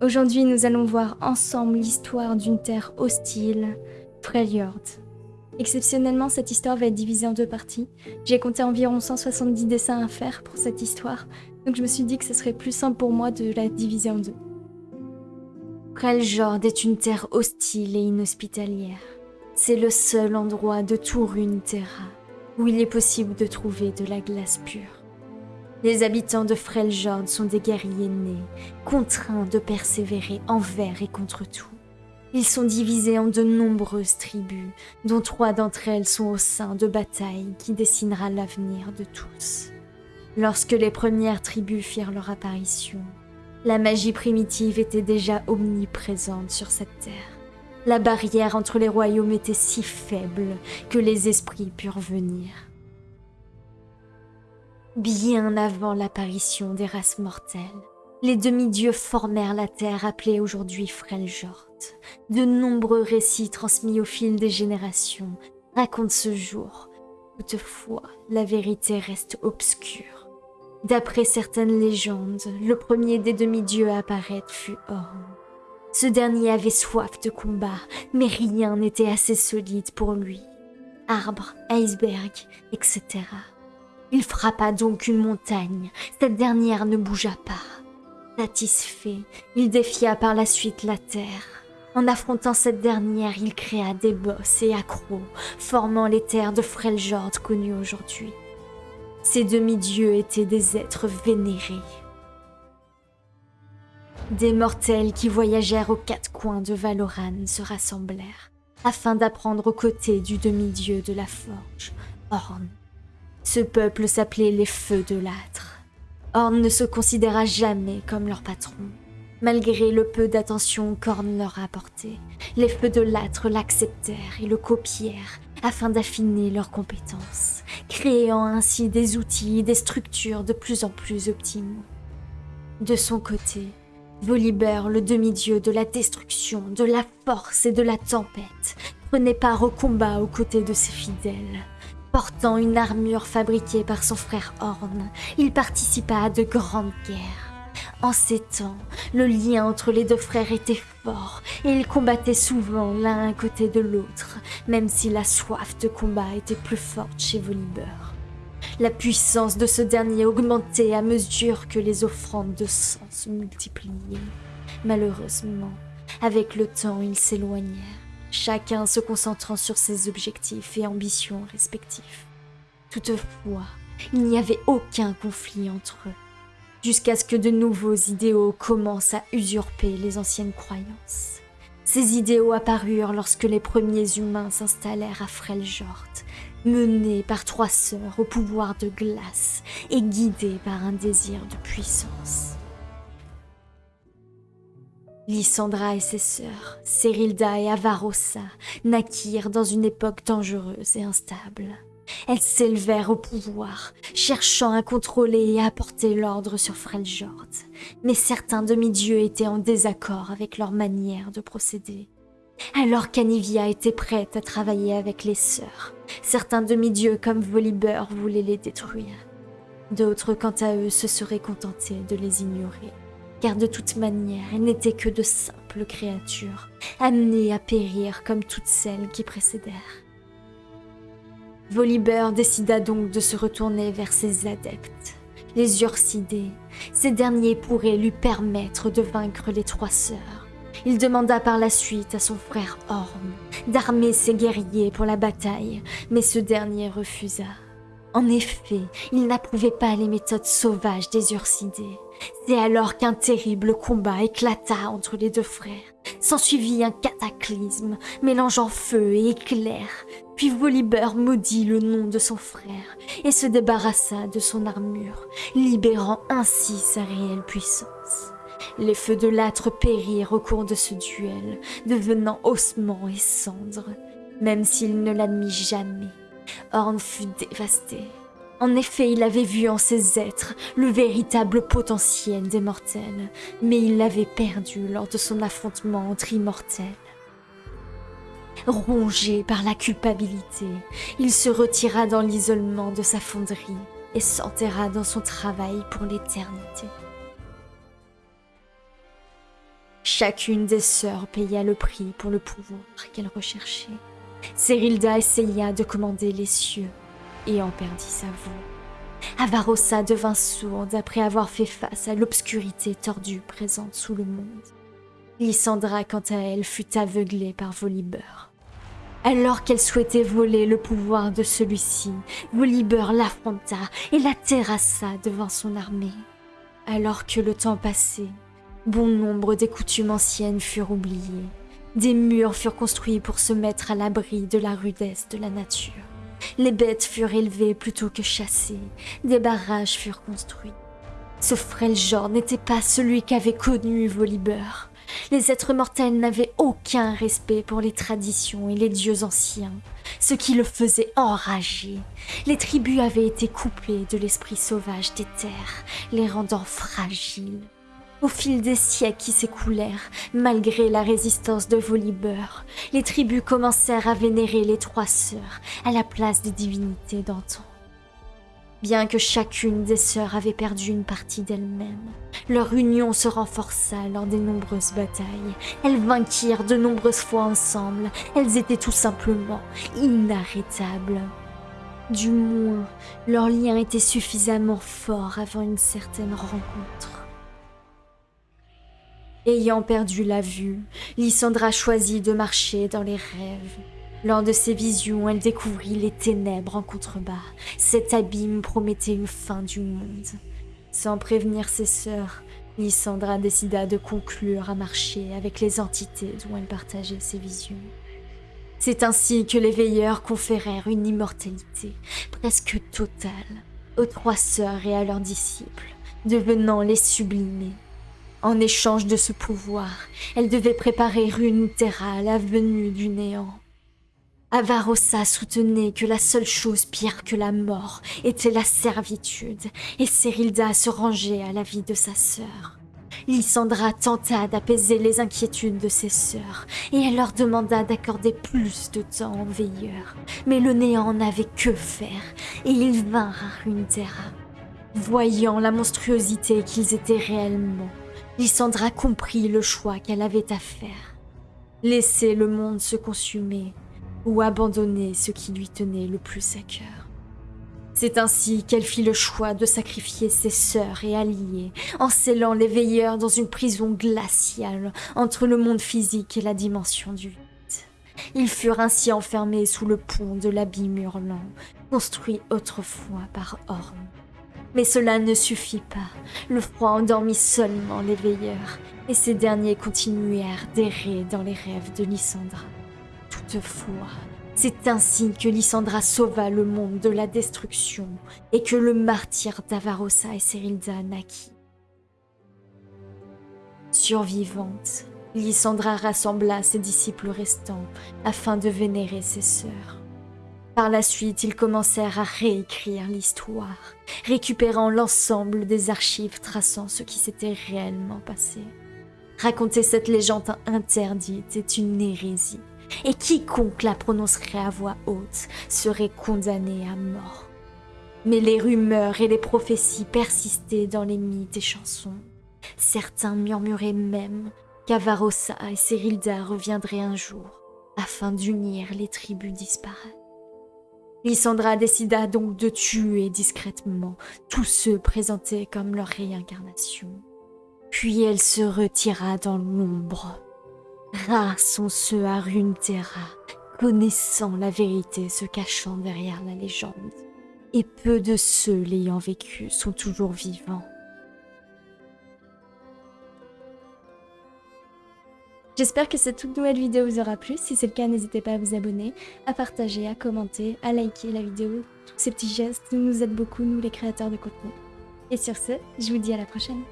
Aujourd'hui, nous allons voir ensemble l'histoire d'une terre hostile, Freljord. Exceptionnellement, cette histoire va être divisée en deux parties. J'ai compté environ 170 dessins à faire pour cette histoire, donc je me suis dit que ce serait plus simple pour moi de la diviser en deux. Freljord est une terre hostile et inhospitalière. C'est le seul endroit de tout Runeterra où il est possible de trouver de la glace pure. Les habitants de Freljord sont des guerriers nés, contraints de persévérer envers et contre tout. Ils sont divisés en de nombreuses tribus, dont trois d'entre elles sont au sein de batailles qui dessinera l'avenir de tous. Lorsque les premières tribus firent leur apparition, la magie primitive était déjà omniprésente sur cette terre. La barrière entre les royaumes était si faible que les esprits purent venir bien avant l'apparition des races mortelles. Les demi-dieux formèrent la terre appelée aujourd'hui Freljord. De nombreux récits transmis au fil des générations racontent ce jour. Toutefois, la vérité reste obscure. D'après certaines légendes, le premier des demi-dieux à apparaître fut Orm. Ce dernier avait soif de combat, mais rien n'était assez solide pour lui. Arbres, icebergs, etc. Il frappa donc une montagne. Cette dernière ne bougea pas. Satisfait, il défia par la suite la terre. En affrontant cette dernière, il créa des bosses et accros, formant les terres de Freljord connues aujourd'hui. Ces demi-dieux étaient des êtres vénérés. Des mortels qui voyagèrent aux quatre coins de Valoran se rassemblèrent, afin d'apprendre aux côtés du demi-dieu de la forge, Orn. Ce peuple s'appelait les Feux de l'âtre. Orn ne se considéra jamais comme leur patron. Malgré le peu d'attention qu'Orn leur apportait, les Feux de l'âtre l'acceptèrent et le copièrent afin d'affiner leurs compétences, créant ainsi des outils et des structures de plus en plus optimaux. De son côté, Volibear, le demi-dieu de la destruction, de la force et de la tempête, prenait part au combat aux côtés de ses fidèles. Portant une armure fabriquée par son frère Horn, il participa à de grandes guerres. En ces temps, le lien entre les deux frères était fort et ils combattaient souvent l'un à côté de l'autre, même si la soif de combat était plus forte chez Volibear. La puissance de ce dernier augmentait à mesure que les offrandes de sang se multipliaient. Malheureusement, avec le temps, ils s'éloignèrent chacun se concentrant sur ses objectifs et ambitions respectifs. Toutefois, il n'y avait aucun conflit entre eux, jusqu'à ce que de nouveaux idéaux commencent à usurper les anciennes croyances. Ces idéaux apparurent lorsque les premiers humains s'installèrent à Freljord, menés par trois sœurs au pouvoir de glace et guidés par un désir de puissance. Lysandra et ses sœurs, Cerilda et Avarossa, naquirent dans une époque dangereuse et instable. Elles s'élevèrent au pouvoir, cherchant à contrôler et à apporter l'ordre sur Freljord. Mais certains demi-dieux étaient en désaccord avec leur manière de procéder. Alors qu'Anivia était prête à travailler avec les sœurs, certains demi-dieux comme Volibear voulaient les détruire. D'autres, quant à eux, se seraient contentés de les ignorer car de toute manière, elles n'étaient que de simples créatures, amenées à périr comme toutes celles qui précédèrent. Volibear décida donc de se retourner vers ses adeptes, les Ursidés. Ces derniers pourraient lui permettre de vaincre les trois sœurs. Il demanda par la suite à son frère Orm d'armer ses guerriers pour la bataille, mais ce dernier refusa. En effet, il n'approuvait pas les méthodes sauvages des Ursidés. C'est alors qu'un terrible combat éclata entre les deux frères. S'ensuivit un cataclysme, mélangeant feu et éclair. Puis Volibear maudit le nom de son frère et se débarrassa de son armure, libérant ainsi sa réelle puissance. Les feux de l'âtre périrent au cours de ce duel, devenant ossements et cendres, même s'il ne l'admit jamais. Horn fut dévasté. En effet, il avait vu en ces êtres le véritable potentiel des mortels, mais il l'avait perdu lors de son affrontement entre immortels. Rongé par la culpabilité, il se retira dans l'isolement de sa fonderie et s'enterra dans son travail pour l'éternité. Chacune des sœurs paya le prix pour le pouvoir qu'elle recherchait. Serilda essaya de commander les cieux et en perdit sa voix. Avarossa devint sourde après avoir fait face à l'obscurité tordue présente sous le monde. Lysandra, quant à elle, fut aveuglée par Volibeur. Alors qu'elle souhaitait voler le pouvoir de celui-ci, Volibeur l'affronta et la terrassa devant son armée. Alors que le temps passait, bon nombre des coutumes anciennes furent oubliées. Des murs furent construits pour se mettre à l'abri de la rudesse de la nature. Les bêtes furent élevées plutôt que chassées. Des barrages furent construits. Ce frêle genre n'était pas celui qu'avait connu Volibeur. Les êtres mortels n'avaient aucun respect pour les traditions et les dieux anciens, ce qui le faisait enrager. Les tribus avaient été coupées de l'esprit sauvage des terres, les rendant fragiles. Au fil des siècles qui s'écoulèrent, malgré la résistance de Volibeur, les tribus commencèrent à vénérer les trois sœurs à la place des divinités d'antan. Bien que chacune des sœurs avait perdu une partie d'elle-même, leur union se renforça lors des nombreuses batailles. Elles vainquirent de nombreuses fois ensemble. Elles étaient tout simplement inarrêtables. Du moins, leur lien était suffisamment fort avant une certaine rencontre. Ayant perdu la vue, Lysandra choisit de marcher dans les rêves. Lors de ses visions, elle découvrit les ténèbres en contrebas. Cet abîme promettait une fin du monde. Sans prévenir ses sœurs, Lysandra décida de conclure à marcher avec les entités dont elle partageait ses visions. C'est ainsi que les veilleurs conférèrent une immortalité presque totale aux trois sœurs et à leurs disciples, devenant les sublimés. En échange de ce pouvoir, elles devaient préparer une à la venue du néant. Avarossa soutenait que la seule chose pire que la mort était la servitude, et Serilda se rangeait à la vie de sa sœur. Lysandra tenta d'apaiser les inquiétudes de ses sœurs, et elle leur demanda d'accorder plus de temps aux veilleurs. Mais le néant n'avait que faire, et ils vinrent à Runeterra. Voyant la monstruosité qu'ils étaient réellement, Lysandra comprit le choix qu'elle avait à faire. Laisser le monde se consumer ou abandonner ce qui lui tenait le plus à cœur. C'est ainsi qu'elle fit le choix de sacrifier ses sœurs et alliés, en scellant les veilleurs dans une prison glaciale entre le monde physique et la dimension du vide. Ils furent ainsi enfermés sous le pont de l'abîme hurlant, construit autrefois par Orm. Mais cela ne suffit pas. Le froid endormit seulement les veilleurs, et ces derniers continuèrent d'errer dans les rêves de Lysandra. Toutefois, c'est ainsi que Lysandra sauva le monde de la destruction et que le martyr d'Avarossa et Serilda naquit. Survivante, Lysandra rassembla ses disciples restants afin de vénérer ses sœurs. Par la suite, ils commencèrent à réécrire l'histoire, récupérant l'ensemble des archives traçant ce qui s'était réellement passé. Raconter cette légende interdite est une hérésie et quiconque la prononcerait à voix haute serait condamné à mort. Mais les rumeurs et les prophéties persistaient dans les mythes et chansons. Certains murmuraient même qu'Avarossa et Serilda reviendraient un jour afin d'unir les tribus disparates. Lysandra décida donc de tuer discrètement tous ceux présentés comme leur réincarnation. Puis elle se retira dans l'ombre Rares sont ceux à Runeterra, connaissant la vérité se cachant derrière la légende. Et peu de ceux l'ayant vécu sont toujours vivants. J'espère que cette toute nouvelle vidéo vous aura plu. Si c'est le cas, n'hésitez pas à vous abonner, à partager, à commenter, à liker la vidéo. Tous ces petits gestes nous aident beaucoup, nous les créateurs de contenu. Et sur ce, je vous dis à la prochaine.